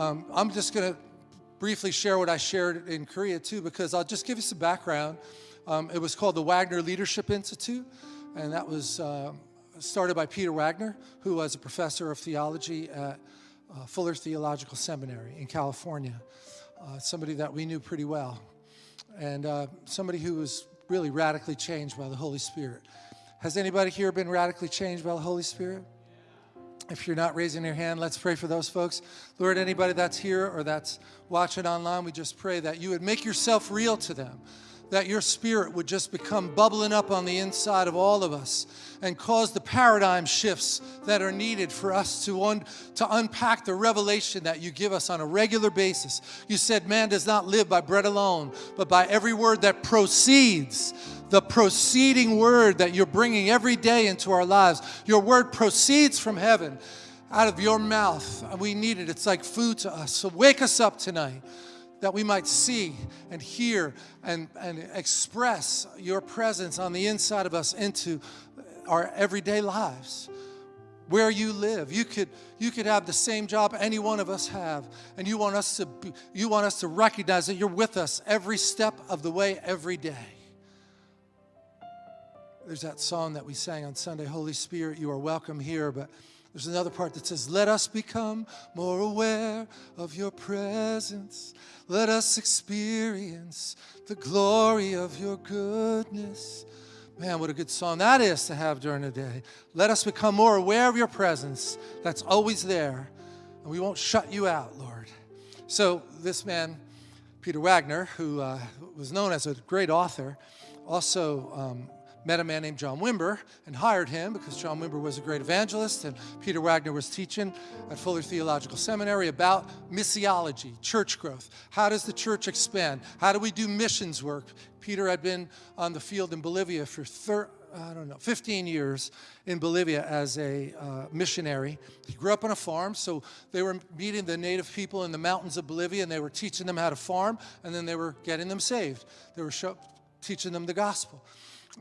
Um, I'm just going to briefly share what I shared in Korea too, because I'll just give you some background. Um, it was called the Wagner Leadership Institute, and that was uh, started by Peter Wagner, who was a professor of theology at uh, Fuller Theological Seminary in California, uh, somebody that we knew pretty well, and uh, somebody who was really radically changed by the Holy Spirit. Has anybody here been radically changed by the Holy Spirit? If you're not raising your hand, let's pray for those folks. Lord, anybody that's here or that's watching online, we just pray that you would make yourself real to them, that your spirit would just become bubbling up on the inside of all of us and cause the paradigm shifts that are needed for us to, un to unpack the revelation that you give us on a regular basis. You said man does not live by bread alone, but by every word that proceeds the proceeding word that you're bringing every day into our lives. Your word proceeds from heaven out of your mouth. And we need it. It's like food to us. So wake us up tonight that we might see and hear and, and express your presence on the inside of us into our everyday lives where you live. You could, you could have the same job any one of us have, and you want us to be, you want us to recognize that you're with us every step of the way, every day. There's that song that we sang on Sunday, Holy Spirit, you are welcome here, but there's another part that says, Let us become more aware of your presence. Let us experience the glory of your goodness. Man, what a good song that is to have during the day. Let us become more aware of your presence that's always there, and we won't shut you out, Lord. So, this man, Peter Wagner, who uh, was known as a great author, also um, met a man named John Wimber and hired him because John Wimber was a great evangelist and Peter Wagner was teaching at Fuller Theological Seminary about missiology, church growth. How does the church expand? How do we do missions work? Peter had been on the field in Bolivia for I don't know, 15 years in Bolivia as a uh, missionary. He grew up on a farm, so they were meeting the native people in the mountains of Bolivia and they were teaching them how to farm and then they were getting them saved. They were teaching them the gospel.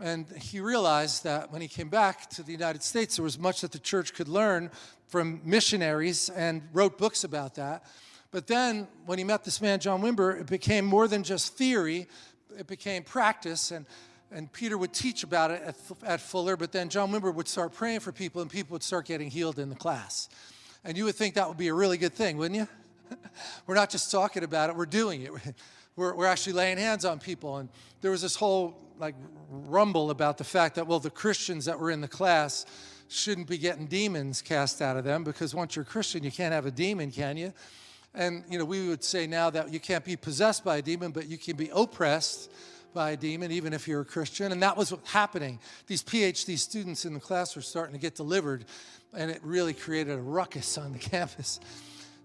And he realized that when he came back to the United States, there was much that the church could learn from missionaries and wrote books about that. But then when he met this man, John Wimber, it became more than just theory, it became practice. And, and Peter would teach about it at, at Fuller, but then John Wimber would start praying for people and people would start getting healed in the class. And you would think that would be a really good thing, wouldn't you? we're not just talking about it, we're doing it. We're, we're actually laying hands on people. And there was this whole like rumble about the fact that, well, the Christians that were in the class shouldn't be getting demons cast out of them because once you're a Christian, you can't have a demon, can you? And, you know, we would say now that you can't be possessed by a demon, but you can be oppressed by a demon, even if you're a Christian. And that was what's happening. These PhD students in the class were starting to get delivered, and it really created a ruckus on the campus.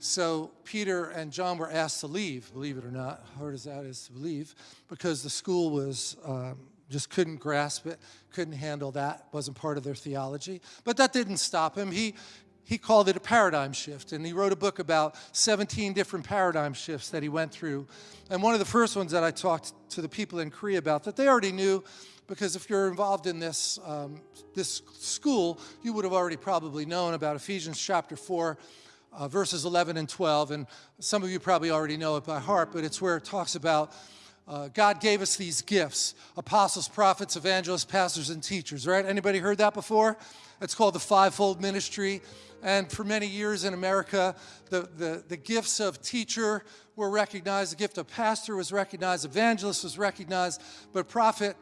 So Peter and John were asked to leave, believe it or not, hard as that is to believe, because the school was um, just couldn't grasp it, couldn't handle that, wasn't part of their theology. But that didn't stop him. He, he called it a paradigm shift, and he wrote a book about 17 different paradigm shifts that he went through. And one of the first ones that I talked to the people in Korea about that they already knew, because if you're involved in this, um, this school, you would have already probably known about Ephesians chapter 4, uh, verses 11 and 12. And some of you probably already know it by heart, but it's where it talks about uh, God gave us these gifts, apostles, prophets, evangelists, pastors, and teachers, right? Anybody heard that before? It's called the fivefold ministry. And for many years in America, the, the, the gifts of teacher were recognized, the gift of pastor was recognized, evangelist was recognized, but prophet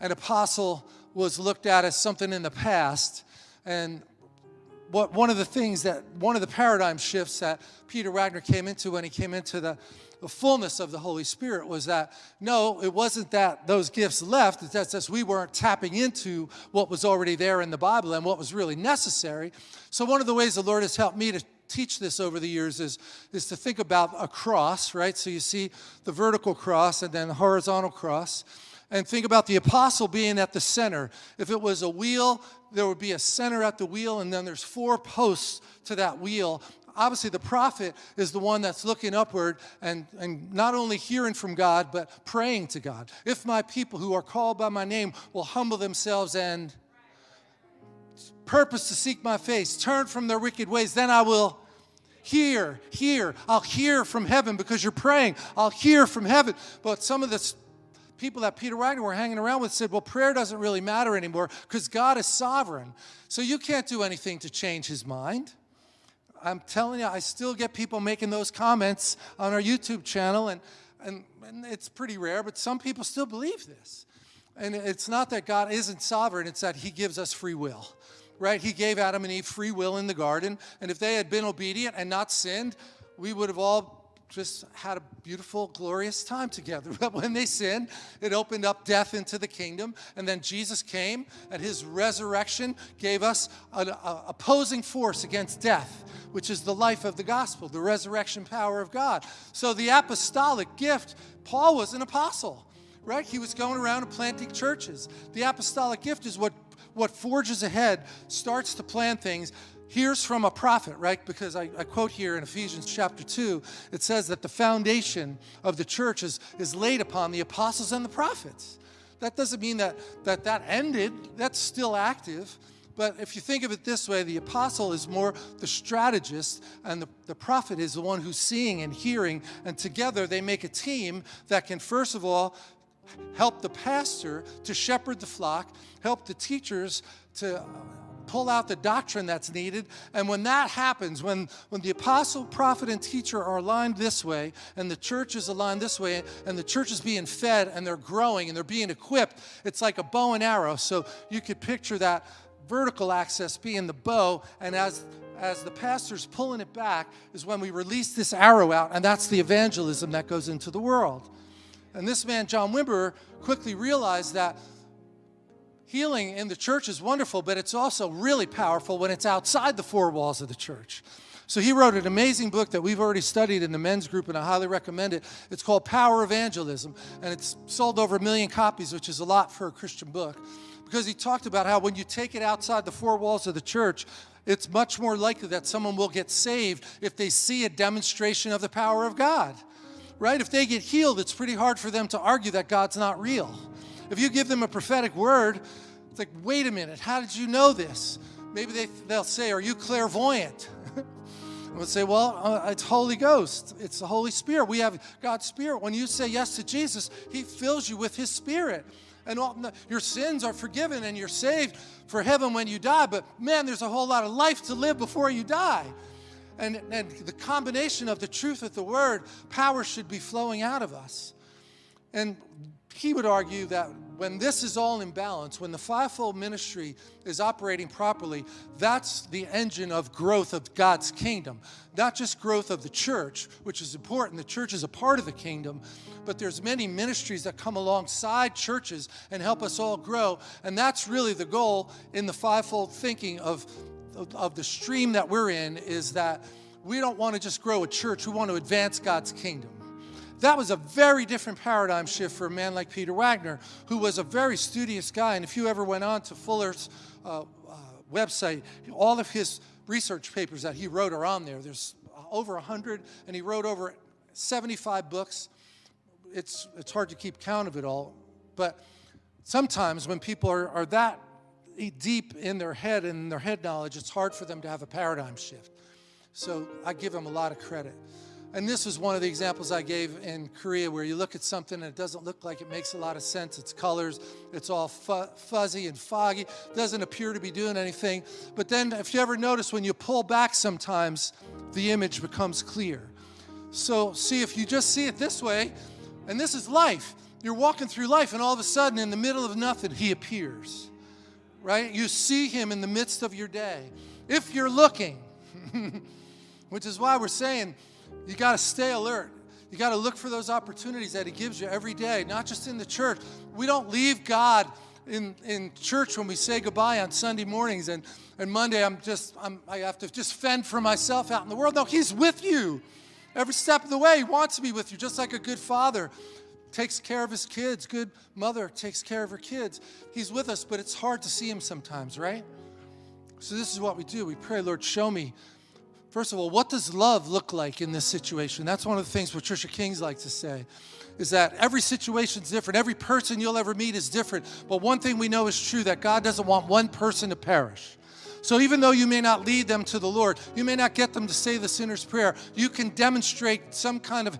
and apostle was looked at as something in the past. And what, one of the things that, one of the paradigm shifts that Peter Wagner came into when he came into the, the fullness of the Holy Spirit was that, no, it wasn't that those gifts left, it's that just we weren't tapping into what was already there in the Bible and what was really necessary. So one of the ways the Lord has helped me to teach this over the years is, is to think about a cross, right? So you see the vertical cross and then the horizontal cross and think about the apostle being at the center. If it was a wheel, there would be a center at the wheel, and then there's four posts to that wheel. Obviously, the prophet is the one that's looking upward and, and not only hearing from God, but praying to God. If my people who are called by my name will humble themselves and purpose to seek my face, turn from their wicked ways, then I will hear, hear. I'll hear from heaven because you're praying. I'll hear from heaven. But some of the people that Peter Wagner were hanging around with said, well, prayer doesn't really matter anymore because God is sovereign. So you can't do anything to change his mind. I'm telling you, I still get people making those comments on our YouTube channel, and, and, and it's pretty rare, but some people still believe this. And it's not that God isn't sovereign, it's that he gives us free will, right? He gave Adam and Eve free will in the garden, and if they had been obedient and not sinned, we would have all just had a beautiful, glorious time together. But when they sinned, it opened up death into the kingdom. And then Jesus came, and his resurrection gave us an opposing force against death, which is the life of the gospel, the resurrection power of God. So the apostolic gift, Paul was an apostle, right? He was going around and planting churches. The apostolic gift is what, what forges ahead, starts to plan things, hears from a prophet, right? Because I, I, quote here in Ephesians chapter 2, it says that the foundation of the church is, is laid upon the apostles and the prophets. That doesn't mean that, that that ended, that's still active. But if you think of it this way, the apostle is more the strategist, and the, the prophet is the one who's seeing and hearing, and together they make a team that can, first of all, help the pastor to shepherd the flock, help the teachers to pull out the doctrine that's needed. And when that happens, when, when the apostle, prophet, and teacher are aligned this way, and the church is aligned this way, and the church is being fed, and they're growing, and they're being equipped, it's like a bow and arrow. So you could picture that vertical axis being the bow, and as as the pastor's pulling it back is when we release this arrow out, and that's the evangelism that goes into the world. And this man, John Wimber, quickly realized that healing in the church is wonderful, but it's also really powerful when it's outside the four walls of the church. So he wrote an amazing book that we've already studied in the men's group, and I highly recommend it. It's called Power Evangelism, and it's sold over a million copies, which is a lot for a Christian book, because he talked about how when you take it outside the four walls of the church, it's much more likely that someone will get saved if they see a demonstration of the power of God, right? If they get healed, it's pretty hard for them to argue that God's not real. If you give them a prophetic word, it's like, wait a minute, how did you know this? Maybe they, they'll say, are you clairvoyant? I would say, well, uh, it's Holy Ghost. It's the Holy Spirit. We have God's Spirit. When you say yes to Jesus, He fills you with His Spirit. And all, your sins are forgiven and you're saved for heaven when you die. But man, there's a whole lot of life to live before you die. And, and the combination of the truth of the Word, power should be flowing out of us. And he would argue that when this is all in balance, when the fivefold ministry is operating properly, that's the engine of growth of God's kingdom. Not just growth of the church, which is important. The church is a part of the kingdom, but there's many ministries that come alongside churches and help us all grow. And that's really the goal in the fivefold thinking of, of, the stream that we're in is that we don't want to just grow a church, we want to advance God's kingdom. That was a very different paradigm shift for a man like Peter Wagner, who was a very studious guy. And if you ever went on to Fuller's uh, uh, website, all of his research papers that he wrote are on there. There's over 100, and he wrote over 75 books. It's, it's hard to keep count of it all. But sometimes when people are, are that deep in their head and their head knowledge, it's hard for them to have a paradigm shift. So I give him a lot of credit. And this was one of the examples I gave in Korea where you look at something and it doesn't look like it makes a lot of sense. It's colors, it's all fu fuzzy and foggy, doesn't appear to be doing anything. But then if you ever notice when you pull back sometimes, the image becomes clear. So see, if you just see it this way, and this is life, you're walking through life and all of a sudden in the middle of nothing, he appears, right? You see him in the midst of your day. If you're looking, which is why we're saying, you got to stay alert. You got to look for those opportunities that He gives you every day, not just in the church. We don't leave God in, in church when we say goodbye on Sunday mornings and, and Monday I'm just, I'm, I have to just fend for myself out in the world. No, He's with you every step of the way. He wants to be with you, just like a good father takes care of his kids, good mother takes care of her kids. He's with us, but it's hard to see Him sometimes, right? So this is what we do. We pray, Lord, show me First of all, what does love look like in this situation? That's one of the things Patricia Kings likes to say, is that every situation is different. Every person you'll ever meet is different. But one thing we know is true, that God doesn't want one person to perish. So even though you may not lead them to the Lord, you may not get them to say the sinner's prayer, you can demonstrate some kind of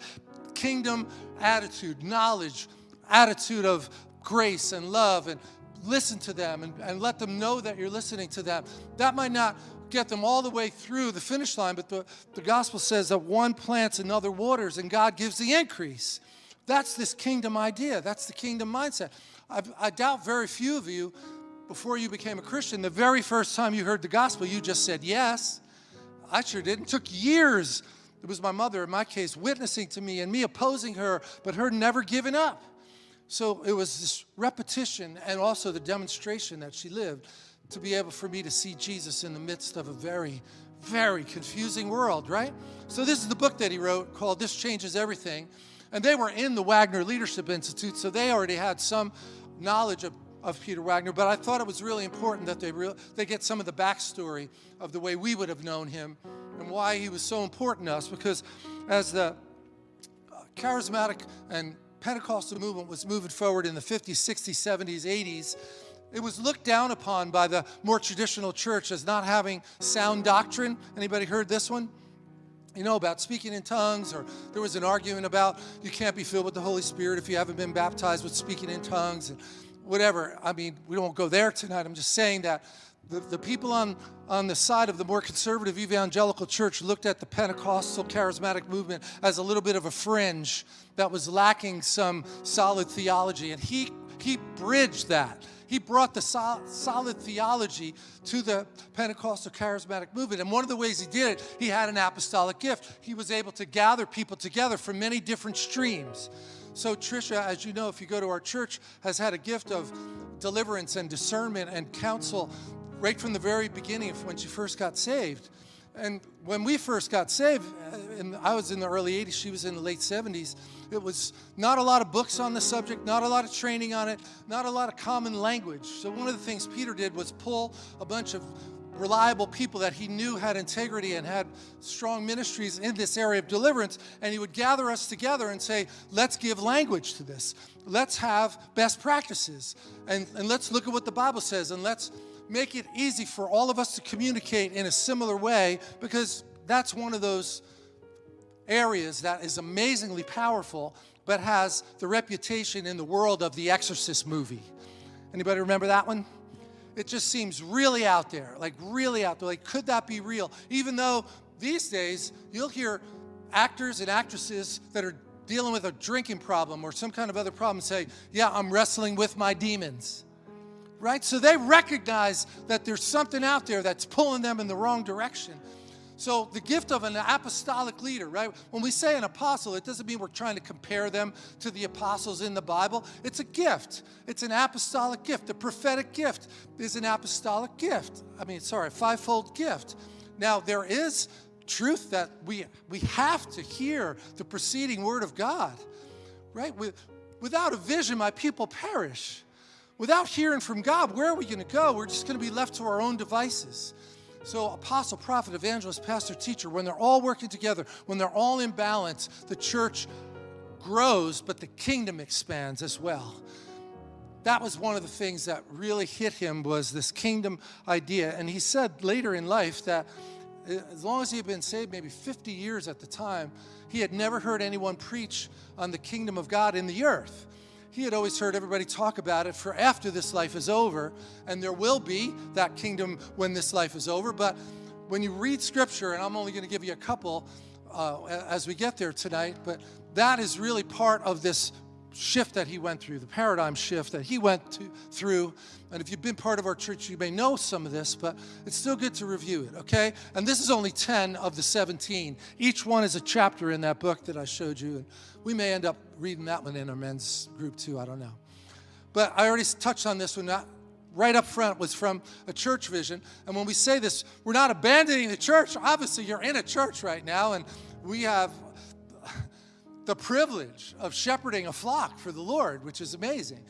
kingdom attitude, knowledge, attitude of grace and love, and listen to them and, and let them know that you're listening to them. That might not get them all the way through the finish line, but the, the gospel says that one plants and other waters, and God gives the increase. That's this kingdom idea. That's the kingdom mindset. I, I doubt very few of you, before you became a Christian, the very first time you heard the gospel, you just said yes. I sure did. It took years. It was my mother, in my case, witnessing to me and me opposing her, but her never giving up. So it was this repetition and also the demonstration that she lived to be able for me to see Jesus in the midst of a very, very confusing world, right? So this is the book that he wrote called This Changes Everything. And they were in the Wagner Leadership Institute, so they already had some knowledge of, of Peter Wagner, but I thought it was really important that they, they get some of the backstory of the way we would have known him and why he was so important to us, because as the uh, charismatic and Pentecostal movement was moving forward in the 50s, 60s, 70s, 80s, it was looked down upon by the more traditional church as not having sound doctrine. Anybody heard this one? You know, about speaking in tongues, or there was an argument about you can't be filled with the Holy Spirit if you haven't been baptized with speaking in tongues, and whatever. I mean, we won't go there tonight. I'm just saying that the, the people on, on the side of the more conservative evangelical church looked at the Pentecostal charismatic movement as a little bit of a fringe that was lacking some solid theology. And he, he bridged that. He brought the sol solid theology to the Pentecostal charismatic movement. And one of the ways he did it, he had an apostolic gift. He was able to gather people together from many different streams. So Tricia, as you know, if you go to our church, has had a gift of deliverance and discernment and counsel right from the very beginning of when she first got saved. And when we first got saved, and uh, I was in the early 80s, she was in the late 70s, it was not a lot of books on the subject, not a lot of training on it, not a lot of common language. So one of the things Peter did was pull a bunch of reliable people that he knew had integrity and had strong ministries in this area of deliverance, and he would gather us together and say, let's give language to this. Let's have best practices, and, and let's look at what the Bible says, and let's make it easy for all of us to communicate in a similar way because that's one of those areas that is amazingly powerful but has the reputation in the world of the Exorcist movie. Anybody remember that one? It just seems really out there, like really out there. Like, could that be real? Even though these days you'll hear actors and actresses that are dealing with a drinking problem or some kind of other problem say, yeah, I'm wrestling with my demons right? So they recognize that there's something out there that's pulling them in the wrong direction. So the gift of an apostolic leader, right? When we say an apostle, it doesn't mean we're trying to compare them to the apostles in the Bible. It's a gift. It's an apostolic gift. The prophetic gift is an apostolic gift. I mean, sorry, a fivefold gift. Now, there is truth that we, we have to hear the preceding word of God, right? Without a vision, my people perish. Without hearing from God, where are we going to go? We're just going to be left to our own devices. So, apostle, prophet, evangelist, pastor, teacher, when they're all working together, when they're all in balance, the church grows, but the kingdom expands as well. That was one of the things that really hit him was this kingdom idea. And he said later in life that eh, as long as he had been saved, maybe 50 years at the time, he had never heard anyone preach on the kingdom of God in the earth he had always heard everybody talk about it for after this life is over, and there will be that kingdom when this life is over. But when you read scripture, and I'm only going to give you a couple uh, as we get there tonight, but that is really part of this shift that he went through, the paradigm shift that he went to, through. And if you've been part of our church, you may know some of this, but it's still good to review it, okay? And this is only 10 of the 17. Each one is a chapter in that book that I showed you. And we may end up reading that one in our men's group too, I don't know. But I already touched on this one. Right up front was from a church vision. And when we say this, we're not abandoning the church. Obviously, you're in a church right now, and we have the privilege of shepherding a flock for the Lord, which is amazing.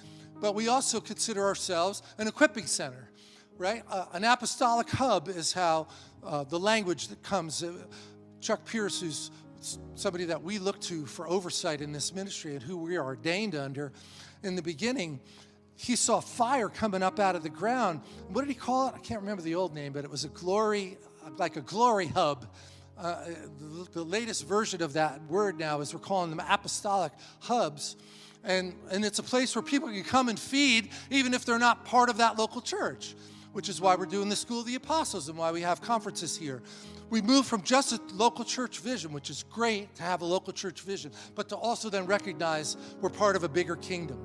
But we also consider ourselves an equipping center, right? Uh, an apostolic hub is how uh, the language that comes. Uh, Chuck Pierce, who's somebody that we look to for oversight in this ministry and who we are ordained under. In the beginning, he saw fire coming up out of the ground. What did he call it? I can't remember the old name, but it was a glory, like a glory hub. Uh, the, the latest version of that word now is we're calling them apostolic hubs. And, and it's a place where people can come and feed even if they're not part of that local church, which is why we're doing the School of the Apostles and why we have conferences here. We move from just a local church vision, which is great to have a local church vision, but to also then recognize we're part of a bigger kingdom.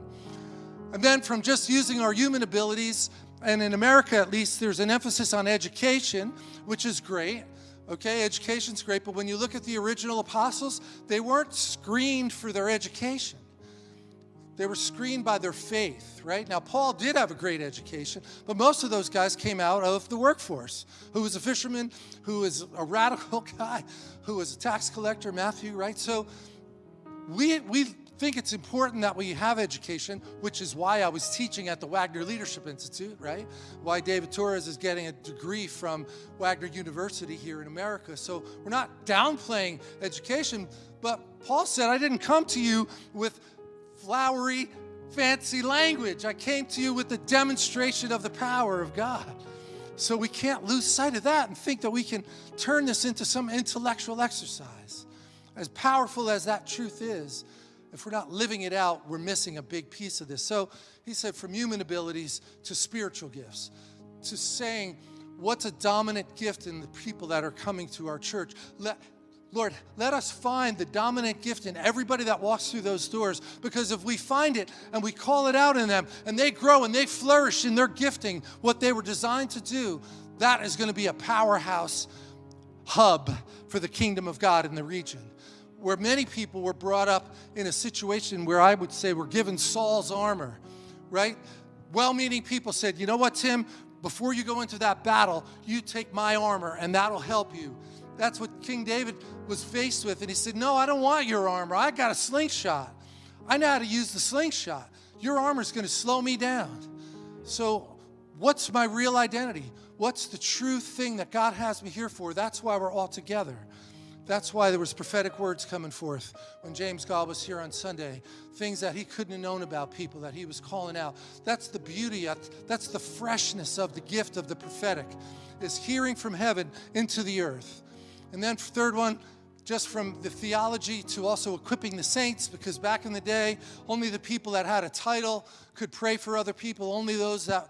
And then from just using our human abilities, and in America at least, there's an emphasis on education, which is great. Okay, education's great, but when you look at the original apostles, they weren't screened for their education. They were screened by their faith, right? Now, Paul did have a great education, but most of those guys came out of the workforce. Who was a fisherman, who was a radical guy, who was a tax collector, Matthew, right? So we, we think it's important that we have education, which is why I was teaching at the Wagner Leadership Institute, right? Why David Torres is getting a degree from Wagner University here in America. So we're not downplaying education, but Paul said, I didn't come to you with flowery, fancy language. I came to you with the demonstration of the power of God. So we can't lose sight of that and think that we can turn this into some intellectual exercise. As powerful as that truth is, if we're not living it out, we're missing a big piece of this. So he said, from human abilities to spiritual gifts, to saying, what's a dominant gift in the people that are coming to our church? Let, Lord, let us find the dominant gift in everybody that walks through those doors because if we find it and we call it out in them and they grow and they flourish in their gifting, what they were designed to do, that is going to be a powerhouse hub for the kingdom of God in the region where many people were brought up in a situation where I would say were given Saul's armor, right? Well-meaning people said, you know what, Tim, before you go into that battle, you take my armor and that'll help you. That's what King David was faced with. And he said, no, I don't want your armor. I got a slingshot. I know how to use the slingshot. Your armor is going to slow me down. So what's my real identity? What's the true thing that God has me here for? That's why we're all together. That's why there was prophetic words coming forth when James Goll was here on Sunday. Things that he couldn't have known about people that he was calling out. That's the beauty, that's the freshness of the gift of the prophetic, is hearing from heaven into the earth. And then third one, just from the theology to also equipping the saints, because back in the day, only the people that had a title could pray for other people, only those that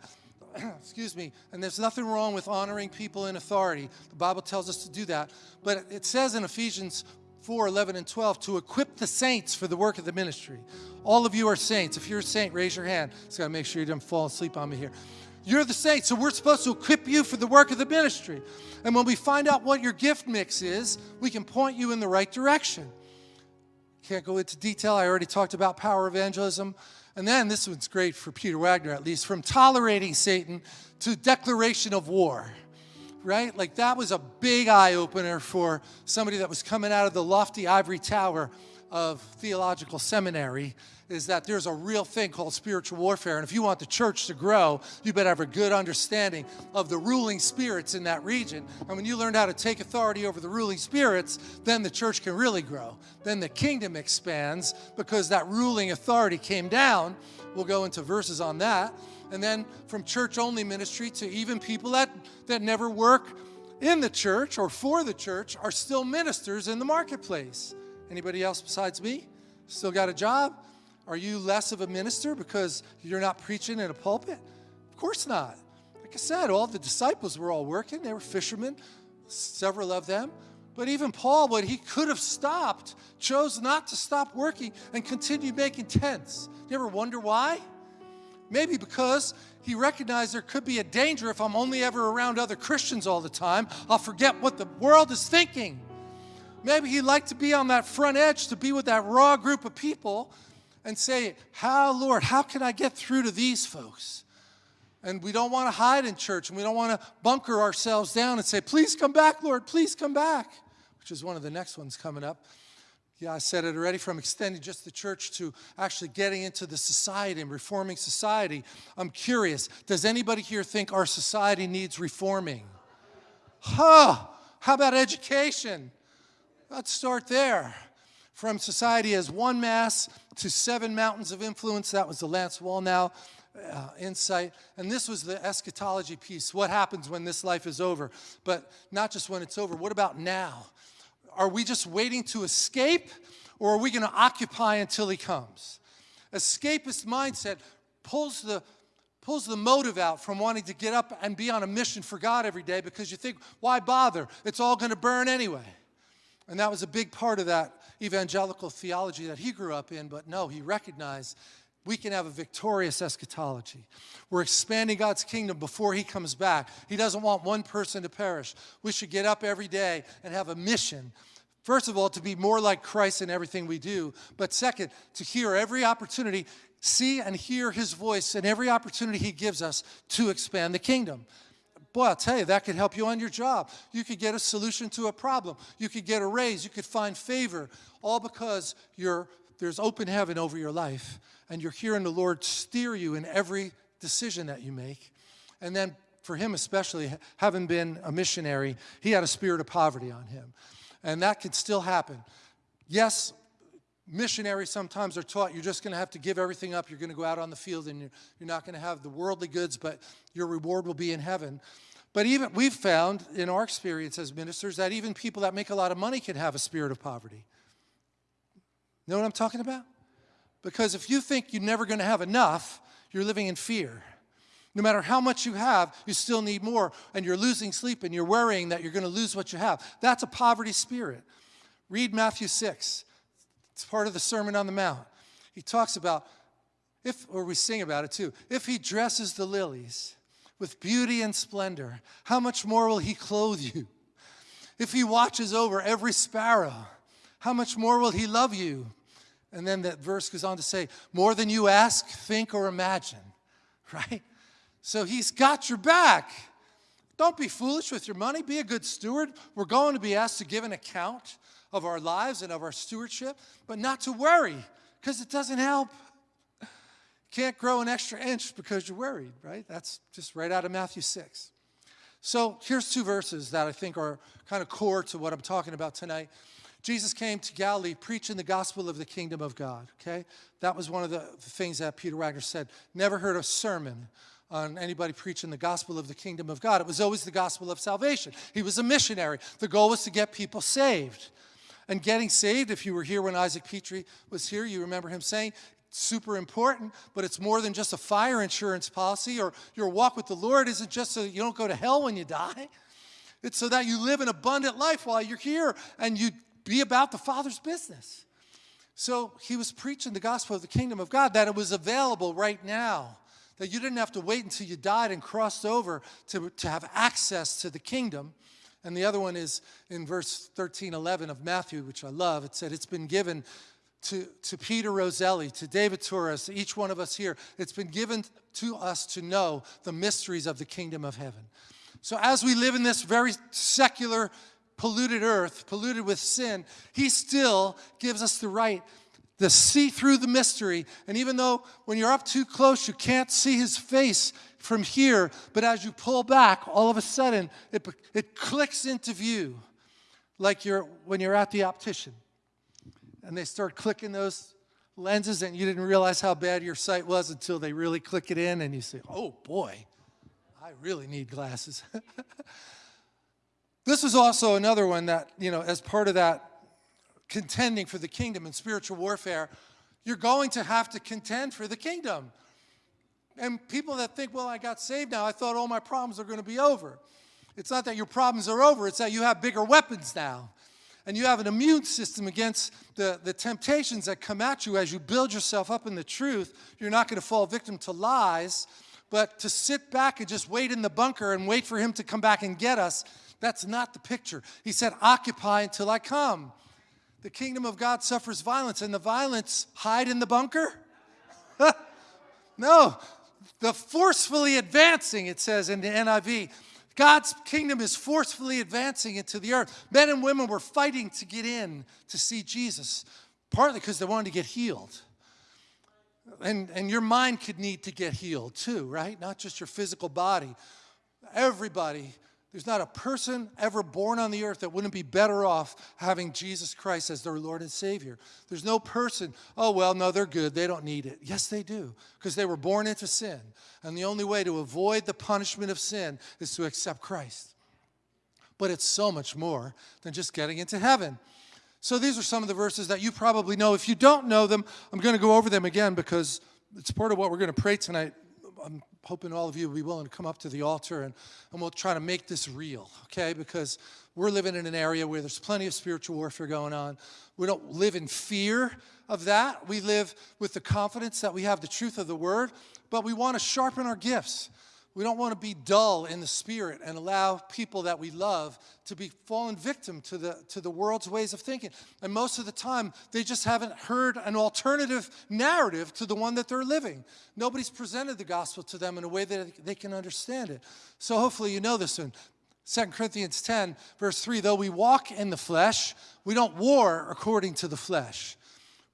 excuse me, and there's nothing wrong with honoring people in authority. The Bible tells us to do that. But it says in Ephesians 4, 11 and 12, to equip the saints for the work of the ministry. All of you are saints. If you're a saint, raise your hand. Just got to make sure you don't fall asleep on me here. You're the saints, so we're supposed to equip you for the work of the ministry. And when we find out what your gift mix is, we can point you in the right direction. Can't go into detail. I already talked about power evangelism. And then this one's great for Peter Wagner, at least, from tolerating Satan to declaration of war, right? Like that was a big eye opener for somebody that was coming out of the lofty ivory tower of theological seminary is that there's a real thing called spiritual warfare. And if you want the church to grow, you better have a good understanding of the ruling spirits in that region. And when you learn how to take authority over the ruling spirits, then the church can really grow. Then the kingdom expands because that ruling authority came down. We'll go into verses on that. And then from church only ministry to even people that, that never work in the church or for the church are still ministers in the marketplace. Anybody else besides me? Still got a job? Are you less of a minister because you're not preaching in a pulpit? Of course not. Like I said, all the disciples were all working. They were fishermen, several of them. But even Paul, when he could have stopped, chose not to stop working and continued making tents. You ever wonder why? Maybe because he recognized there could be a danger if I'm only ever around other Christians all the time. I'll forget what the world is thinking. Maybe he'd like to be on that front edge, to be with that raw group of people and say, how, Lord, how can I get through to these folks? And we don't want to hide in church and we don't want to bunker ourselves down and say, please come back, Lord, please come back, which is one of the next ones coming up. Yeah, I said it already from extending just the church to actually getting into the society and reforming society. I'm curious, does anybody here think our society needs reforming? Huh, how about education? Let's start there. From society as one mass to seven mountains of influence, that was the Lance Wallnau uh, insight. And this was the eschatology piece what happens when this life is over? But not just when it's over, what about now? Are we just waiting to escape, or are we going to occupy until he comes? Escapist mindset pulls the pulls the motive out from wanting to get up and be on a mission for God every day because you think, why bother? It's all going to burn anyway. And that was a big part of that evangelical theology that he grew up in, but no, he recognized we can have a victorious eschatology. We're expanding God's kingdom before He comes back. He doesn't want one person to perish. We should get up every day and have a mission. First of all, to be more like Christ in everything we do. But second, to hear every opportunity, see and hear His voice in every opportunity He gives us to expand the kingdom. Boy, I'll tell you, that could help you on your job. You could get a solution to a problem. You could get a raise. You could find favor, all because there's open heaven over your life and you're hearing the Lord steer you in every decision that you make. And then for him especially, having been a missionary, he had a spirit of poverty on him. And that could still happen. Yes, missionaries sometimes are taught you're just going to have to give everything up. You're going to go out on the field and you're, you're not going to have the worldly goods, but your reward will be in heaven. But even we've found in our experience as ministers that even people that make a lot of money can have a spirit of poverty. Know what I'm talking about? Because if you think you're never going to have enough, you're living in fear. No matter how much you have, you still need more, and you're losing sleep and you're worrying that you're going to lose what you have. That's a poverty spirit. Read Matthew 6. It's part of the Sermon on the Mount. He talks about, if, or we sing about it too, if he dresses the lilies with beauty and splendor, how much more will he clothe you? If he watches over every sparrow, how much more will he love you? And then that verse goes on to say, more than you ask, think, or imagine, right? So he's got your back. Don't be foolish with your money. Be a good steward. We're going to be asked to give an account of our lives and of our stewardship, but not to worry because it doesn't help. Can't grow an extra inch because you're worried, right? That's just right out of Matthew 6. So here's two verses that I think are kind of core to what I'm talking about tonight. Jesus came to Galilee preaching the gospel of the kingdom of God, okay? That was one of the things that Peter Wagner said. Never heard a sermon on anybody preaching the gospel of the kingdom of God. It was always the gospel of salvation. He was a missionary. The goal was to get people saved. And getting saved, if you were here when Isaac Petrie was here, you remember him saying, super important, but it's more than just a fire insurance policy or your walk with the Lord isn't just so you don't go to hell when you die. It's so that you live an abundant life while you're here and you be about the Father's business. So he was preaching the gospel of the kingdom of God, that it was available right now, that you didn't have to wait until you died and crossed over to, to have access to the kingdom. And the other one is in verse 13, 11 of Matthew, which I love. It said, It's been given to, to Peter Roselli, to David Torres, to each one of us here. It's been given to us to know the mysteries of the kingdom of heaven. So as we live in this very secular polluted earth, polluted with sin, he still gives us the right to see through the mystery. And even though when you're up too close, you can't see his face from here, but as you pull back, all of a sudden, it, it clicks into view, like you're, when you're at the optician. And they start clicking those lenses, and you didn't realize how bad your sight was until they really click it in, and you say, oh boy, I really need glasses. This is also another one that, you know, as part of that contending for the kingdom and spiritual warfare, you're going to have to contend for the kingdom. And people that think, well, I got saved now, I thought all my problems are going to be over. It's not that your problems are over, it's that you have bigger weapons now. And you have an immune system against the, the temptations that come at you as you build yourself up in the truth. You're not going to fall victim to lies, but to sit back and just wait in the bunker and wait for him to come back and get us that's not the picture. He said, occupy until I come. The kingdom of God suffers violence, and the violence hide in the bunker? no, the forcefully advancing, it says in the NIV. God's kingdom is forcefully advancing into the earth. Men and women were fighting to get in to see Jesus, partly because they wanted to get healed. And, and your mind could need to get healed too, right? Not just your physical body. Everybody There's not a person ever born on the earth that wouldn't be better off having Jesus Christ as their Lord and Savior. There's no person, oh, well, no, they're good. They don't need it. Yes, they do, because they were born into sin. And the only way to avoid the punishment of sin is to accept Christ. But it's so much more than just getting into heaven. So these are some of the verses that you probably know. If you don't know them, I'm going to go over them again because it's part of what we're going to pray tonight. I'm hoping all of you will be willing to come up to the altar and, and we'll try to make this real, okay? Because we're living in an area where there's plenty of spiritual warfare going on. We don't live in fear of that. We live with the confidence that we have the truth of the word, but we want to sharpen our gifts. We don't want to be dull in the spirit and allow people that we love to be fallen victim to the, to the world's ways of thinking. And most of the time, they just haven't heard an alternative narrative to the one that they're living. Nobody's presented the gospel to them in a way that they can understand it. So hopefully you know this one. 2 Corinthians 10, verse 3, though we walk in the flesh, we don't war according to the flesh.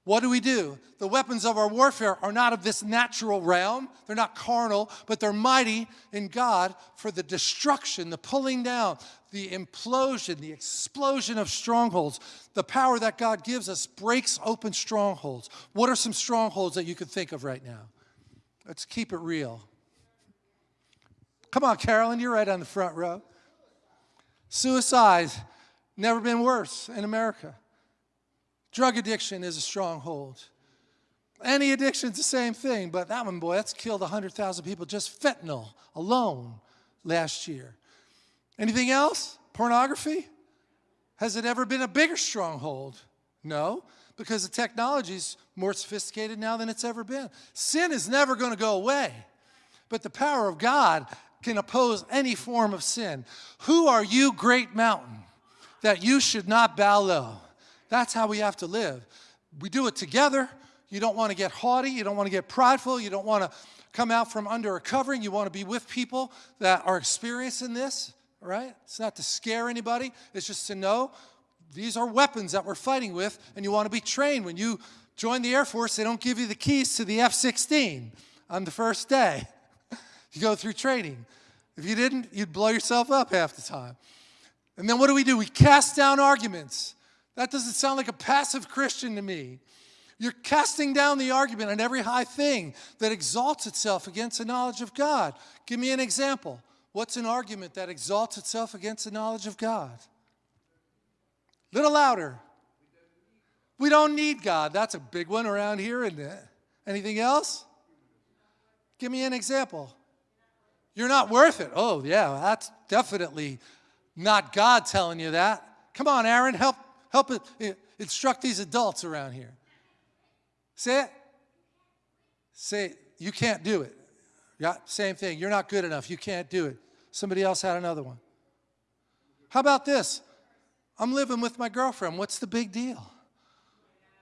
What do we do? The weapons of our warfare are not of this natural realm. They're not carnal, but they're mighty in God for the destruction, the pulling down, the implosion, the explosion of strongholds. The power that God gives us breaks open strongholds. What are some strongholds that you could think of right now? Let's keep it real. Come on, Carolyn, you're right on the front row. Suicide, never been worse in America. Drug addiction is a stronghold. Any addiction's the same thing, but that one, boy, that's killed 100,000 people, just fentanyl alone last year. Anything else? Pornography? Has it ever been a bigger stronghold? No, because the technology's more sophisticated now than it's ever been. Sin is never going to go away, but the power of God can oppose any form of sin. Who are you, great mountain, that you should not bow low? That's how we have to live. We do it together. You don't want to get haughty. You don't want to get prideful. You don't want to come out from under a covering. You want to be with people that are experiencing this, right? It's not to scare anybody. It's just to know these are weapons that we're fighting with, and you want to be trained. When you join the Air Force, they don't give you the keys to the F-16 on the first day. you go through training. If you didn't, you'd blow yourself up half the time. And then what do we do? We cast down arguments. That doesn't sound like a passive Christian to me. You're casting down the argument on every high thing that exalts itself against the knowledge of God. Give me an example. What's an argument that exalts itself against the knowledge of God? A Little louder. We don't need God. That's a big one around here, isn't it? Anything else? Give me an example. You're not worth it. Oh, yeah, that's definitely not God telling you that. Come on, Aaron, help Help instruct these adults around here. Say it. Say, you can't do it. Yeah, same thing. You're not good enough. You can't do it. Somebody else had another one. How about this? I'm living with my girlfriend. What's the big deal?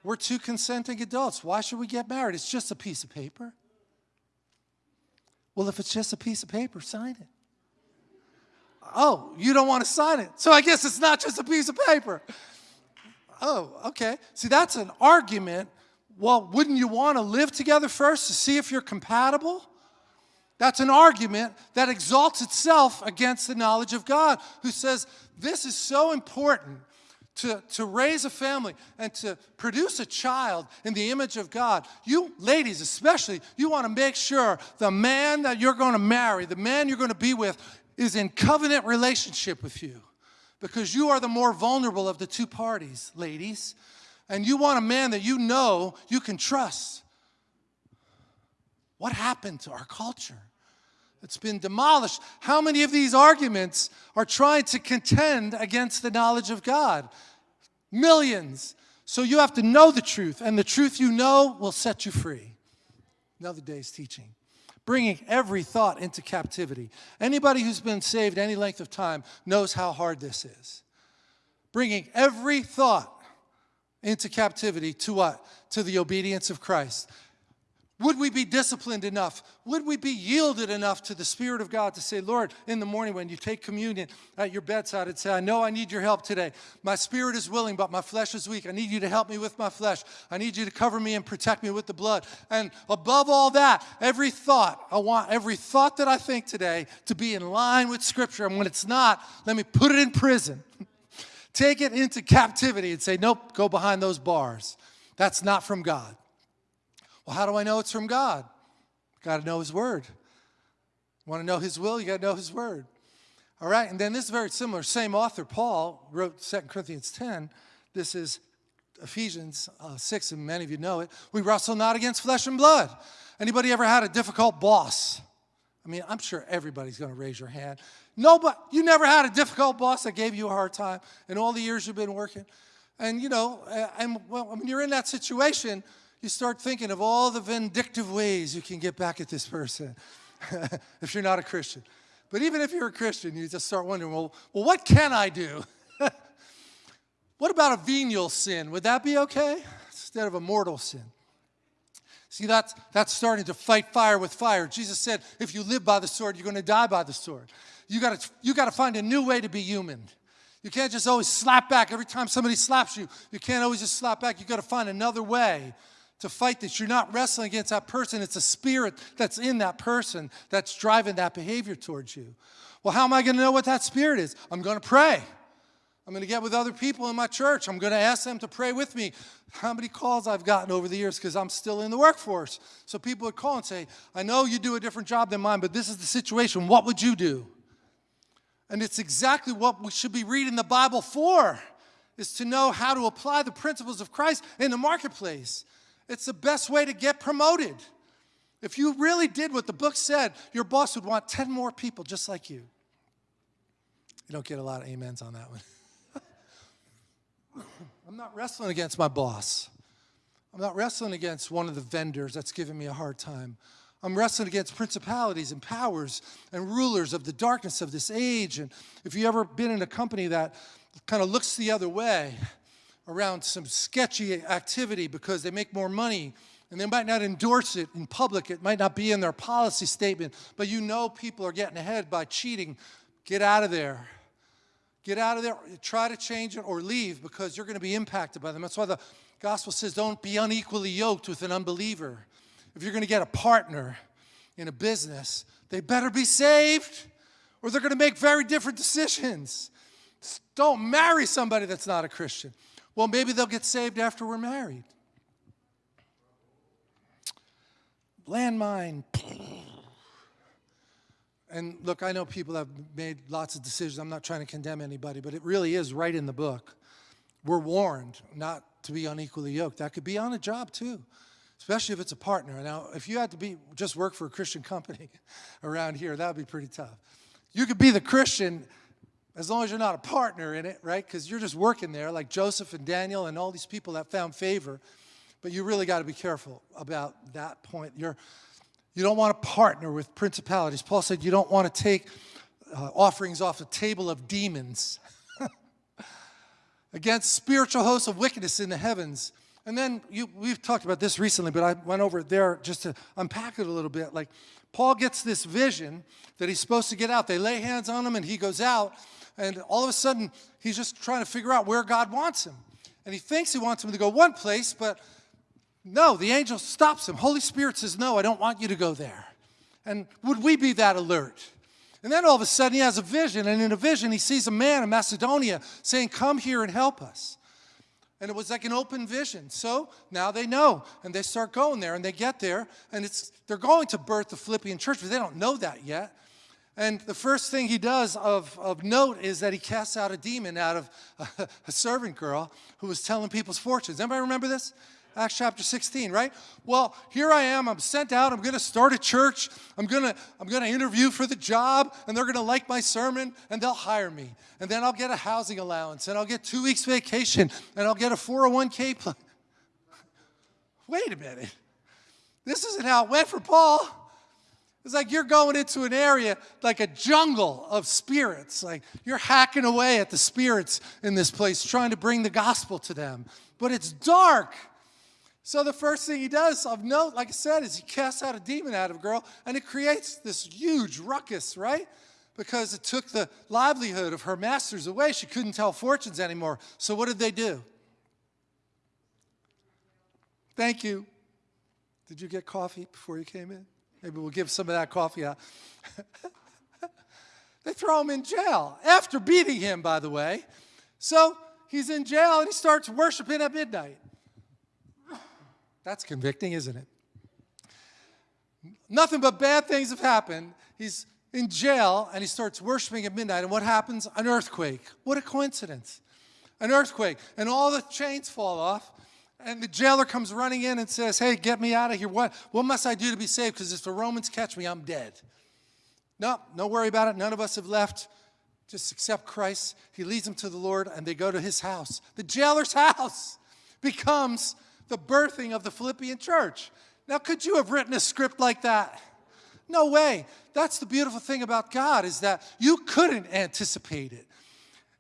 We're two consenting adults. Why should we get married? It's just a piece of paper. Well, if it's just a piece of paper, sign it. Oh, you don't want to sign it. So I guess it's not just a piece of paper oh, okay. See, that's an argument. Well, wouldn't you want to live together first to see if you're compatible? That's an argument that exalts itself against the knowledge of God, who says this is so important to, to raise a family and to produce a child in the image of God. You ladies especially, you want to make sure the man that you're going to marry, the man you're going to be with, is in covenant relationship with you because you are the more vulnerable of the two parties, ladies. And you want a man that you know you can trust. What happened to our culture? It's been demolished. How many of these arguments are trying to contend against the knowledge of God? Millions. So you have to know the truth, and the truth you know will set you free. Another day's teaching bringing every thought into captivity. Anybody who's been saved any length of time knows how hard this is. Bringing every thought into captivity to what? To the obedience of Christ. Would we be disciplined enough? Would we be yielded enough to the Spirit of God to say, Lord, in the morning when you take communion at your bedside and say, I know I need your help today. My spirit is willing, but my flesh is weak. I need you to help me with my flesh. I need you to cover me and protect me with the blood. And above all that, every thought, I want every thought that I think today to be in line with Scripture. And when it's not, let me put it in prison. take it into captivity and say, nope, go behind those bars. That's not from God. Well, how do I know it's from God? Got to know His Word. Want to know His will? You got to know His Word. All right, and then this is very similar. Same author, Paul, wrote 2 Corinthians 10. This is Ephesians uh, 6, and many of you know it. We wrestle not against flesh and blood. Anybody ever had a difficult boss? I mean, I'm sure everybody's going to raise your hand. No, but you never had a difficult boss that gave you a hard time in all the years you've been working. And, you know, and well, when you're in that situation, you start thinking of all the vindictive ways you can get back at this person if you're not a Christian. But even if you're a Christian, you just start wondering, well, well what can I do? what about a venial sin? Would that be okay? Instead of a mortal sin. See, that's, that's starting to fight fire with fire. Jesus said, if you live by the sword, you're going to die by the sword. You got to you to find a new way to be human. You can't just always slap back. Every time somebody slaps you, you can't always just slap back. You got to find another way to fight this. You're not wrestling against that person. It's a spirit that's in that person that's driving that behavior towards you. Well, how am I going to know what that spirit is? I'm going to pray. I'm going to get with other people in my church. I'm going to ask them to pray with me. How many calls I've gotten over the years because I'm still in the workforce. So people would call and say, I know you do a different job than mine, but this is the situation. What would you do? And it's exactly what we should be reading the Bible for, is to know how to apply the principles of Christ in the marketplace. It's the best way to get promoted. If you really did what the book said, your boss would want 10 more people just like you. You don't get a lot of amens on that one. I'm not wrestling against my boss. I'm not wrestling against one of the vendors that's giving me a hard time. I'm wrestling against principalities and powers and rulers of the darkness of this age. And if you've ever been in a company that kind of looks the other way, around some sketchy activity because they make more money and they might not endorse it in public. It might not be in their policy statement, but you know people are getting ahead by cheating. Get out of there. Get out of there. Try to change it or leave because you're going to be impacted by them. That's why the gospel says don't be unequally yoked with an unbeliever. If you're going to get a partner in a business, they better be saved or they're going to make very different decisions. Don't marry somebody that's not a Christian. Well, maybe they'll get saved after we're married. Landmine. And look, I know people have made lots of decisions. I'm not trying to condemn anybody, but it really is right in the book. We're warned not to be unequally yoked. That could be on a job too, especially if it's a partner. Now, if you had to be just work for a Christian company around here, that would be pretty tough. You could be the Christian as long as you're not a partner in it, right? Because you're just working there, like Joseph and Daniel and all these people that found favor. But you really got to be careful about that point. You're, you don't want to partner with principalities. Paul said you don't want to take uh, offerings off the table of demons against spiritual hosts of wickedness in the heavens. And then you, we've talked about this recently, but I went over there just to unpack it a little bit. Like Paul gets this vision that he's supposed to get out. They lay hands on him and he goes out and all of a sudden, he's just trying to figure out where God wants him. And he thinks he wants him to go one place, but no, the angel stops him. Holy Spirit says, no, I don't want you to go there. And would we be that alert? And then all of a sudden he has a vision, and in a vision he sees a man in Macedonia saying, come here and help us. And it was like an open vision. So now they know, and they start going there, and they get there, and it's they're going to birth the Philippian church, but they don't know that yet. And the first thing he does of, of note is that he casts out a demon out of a, a servant girl who was telling people's fortunes. Anybody remember this? Acts chapter 16, right? Well, here I am. I'm sent out. I'm going to start a church. I'm going to I'm going to interview for the job, and they're going to like my sermon, and they'll hire me. And then I'll get a housing allowance, and I'll get two weeks vacation, and I'll get a 401k plan. Wait a minute. This isn't how it went for Paul. It's like you're going into an area like a jungle of spirits. Like you're hacking away at the spirits in this place, trying to bring the gospel to them. But it's dark. So the first thing he does of note, like I said, is he casts out a demon out of a girl, and it creates this huge ruckus, right? Because it took the livelihood of her masters away. She couldn't tell fortunes anymore. So what did they do? Thank you. Did you get coffee before you came in? Maybe we'll give some of that coffee out. they throw him in jail after beating him, by the way. So he's in jail and he starts worshiping at midnight. That's convicting, isn't it? Nothing but bad things have happened. He's in jail and he starts worshiping at midnight. And what happens? An earthquake. What a coincidence. An earthquake. And all the chains fall off. And the jailer comes running in and says, Hey, get me out of here. What, what must I do to be saved? Because if the Romans catch me, I'm dead. No, no worry about it. None of us have left. Just accept Christ. He leads them to the Lord and they go to his house. The jailer's house becomes the birthing of the Philippian church. Now, could you have written a script like that? No way. That's the beautiful thing about God is that you couldn't anticipate it.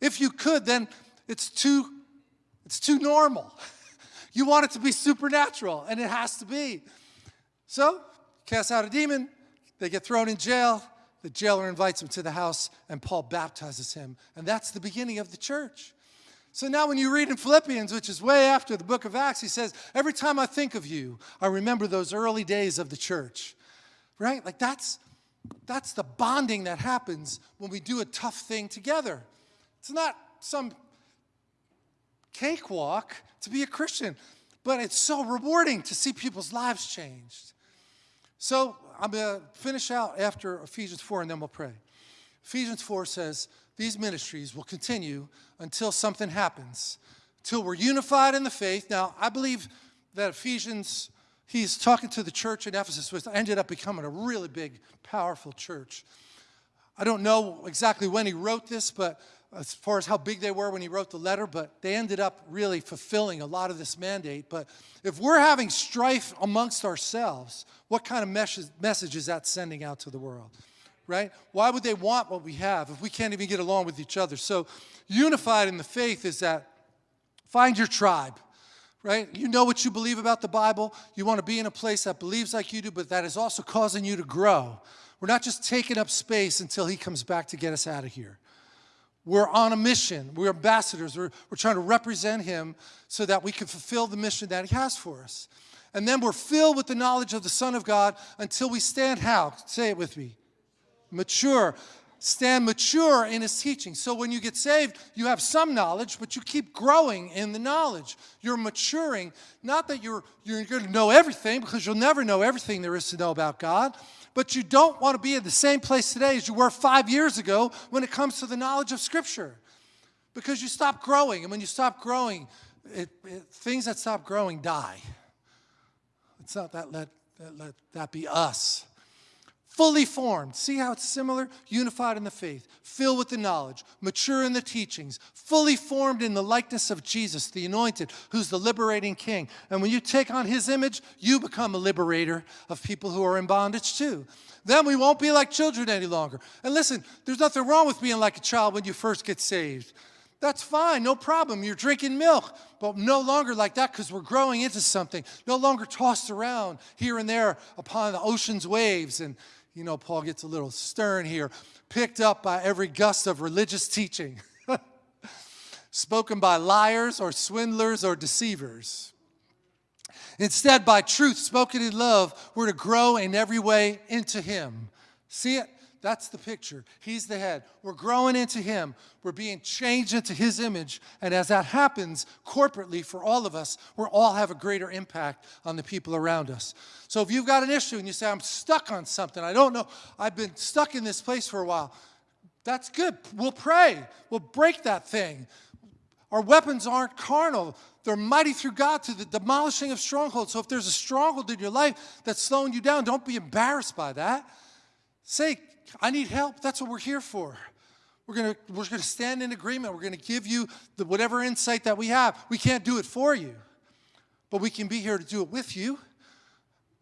If you could, then it's too, it's too normal. You want it to be supernatural, and it has to be. So, cast out a demon, they get thrown in jail. The jailer invites him to the house, and Paul baptizes him. And that's the beginning of the church. So now when you read in Philippians, which is way after the book of Acts, he says, every time I think of you, I remember those early days of the church. Right? Like that's, that's the bonding that happens when we do a tough thing together. It's not some cakewalk to be a Christian, but it's so rewarding to see people's lives changed. So I'm going to finish out after Ephesians 4 and then we'll pray. Ephesians 4 says, these ministries will continue until something happens, till we're unified in the faith. Now, I believe that Ephesians, he's talking to the church in Ephesus, which ended up becoming a really big, powerful church. I don't know exactly when he wrote this, but as far as how big they were when he wrote the letter, but they ended up really fulfilling a lot of this mandate. But if we're having strife amongst ourselves, what kind of message, message is that sending out to the world? right? Why would they want what we have if we can't even get along with each other? So, unified in the faith is that find your tribe, right? You know what you believe about the Bible. You want to be in a place that believes like you do, but that is also causing you to grow. We're not just taking up space until He comes back to get us out of here. We're on a mission. We're ambassadors. We're, we're trying to represent Him so that we can fulfill the mission that He has for us. And then we're filled with the knowledge of the Son of God until we stand how? Say it with me mature. Stand mature in his teaching. So when you get saved, you have some knowledge, but you keep growing in the knowledge. You're maturing. Not that you're, you're going to know everything, because you'll never know everything there is to know about God, but you don't want to be in the same place today as you were five years ago when it comes to the knowledge of Scripture. Because you stop growing, and when you stop growing, it, it, things that stop growing die. It's not that let, that let that be us fully formed. See how it's similar? Unified in the faith, filled with the knowledge, mature in the teachings, fully formed in the likeness of Jesus, the anointed, who's the liberating king. And when you take on his image, you become a liberator of people who are in bondage too. Then we won't be like children any longer. And listen, there's nothing wrong with being like a child when you first get saved. That's fine, no problem. You're drinking milk, but no longer like that because we're growing into something. No longer tossed around here and there upon the ocean's waves and you know, Paul gets a little stern here, picked up by every gust of religious teaching, spoken by liars or swindlers or deceivers. Instead, by truth spoken in love, we're to grow in every way into Him. See it? That's the picture. He's the head. We're growing into Him. We're being changed into His image. And as that happens corporately for all of us, we'll all have a greater impact on the people around us. So if you've got an issue and you say, I'm stuck on something, I don't know, I've been stuck in this place for a while, that's good. We'll pray. We'll break that thing. Our weapons aren't carnal. They're mighty through God to the demolishing of strongholds. So if there's a stronghold in your life that's slowing you down, don't be embarrassed by that. Say, I need help. That's what we're here for. We're going to we're to stand in agreement. We're going to give you the, whatever insight that we have. We can't do it for you, but we can be here to do it with you.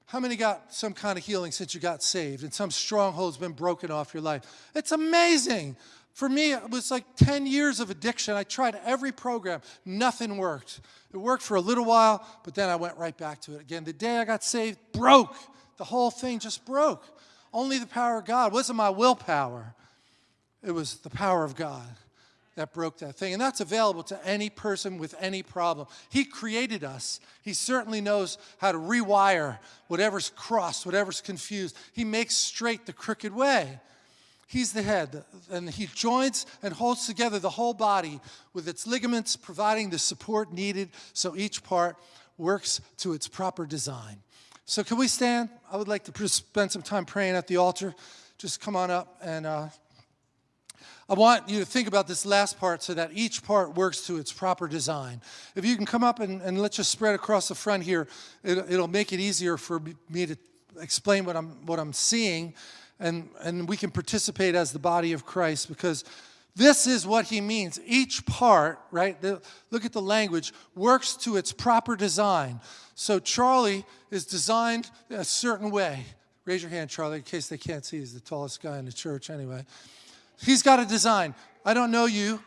How many got some kind of healing since you got saved and some stronghold's been broken off your life? It's amazing. For me, it was like 10 years of addiction. I tried every program, nothing worked. It worked for a little while, but then I went right back to it again. The day I got saved, broke. The whole thing just broke. Only the power of God. It wasn't my willpower, it was the power of God that broke that thing. And that's available to any person with any problem. He created us. He certainly knows how to rewire whatever's crossed, whatever's confused. He makes straight the crooked way. He's the head, and he joins and holds together the whole body with its ligaments, providing the support needed so each part works to its proper design. So, can we stand? I would like to spend some time praying at the altar. Just come on up and uh, I want you to think about this last part so that each part works to its proper design. If you can come up and, and let's just spread across the front here, it, it'll make it easier for me to explain what I'm, what I'm seeing, and, and we can participate as the body of Christ because this is what he means. Each part, right, the, look at the language, works to its proper design. So Charlie is designed a certain way. Raise your hand, Charlie, in case they can't see. He's the tallest guy in the church anyway. He's got a design. I don't know you,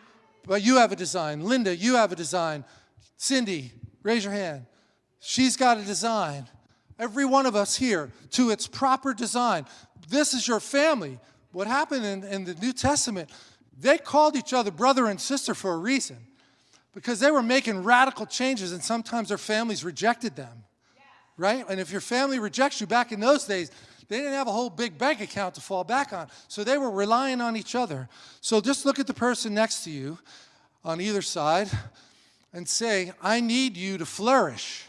but you have a design. Linda, you have a design. Cindy, raise your hand. She's got a design. Every one of us here to its proper design. This is your family. What happened in, in the New Testament, they called each other brother and sister for a reason because they were making radical changes and sometimes their families rejected them. Right? And if your family rejects you back in those days, they didn't have a whole big bank account to fall back on. So they were relying on each other. So just look at the person next to you on either side and say, I need you to flourish.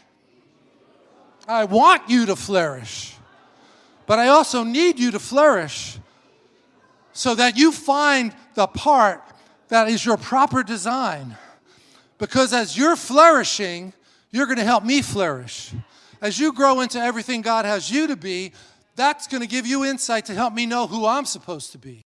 I want you to flourish. But I also need you to flourish so that you find the part that is your proper design. Because as you're flourishing, you're going to help me flourish. As you grow into everything God has you to be, that's going to give you insight to help me know who I'm supposed to be.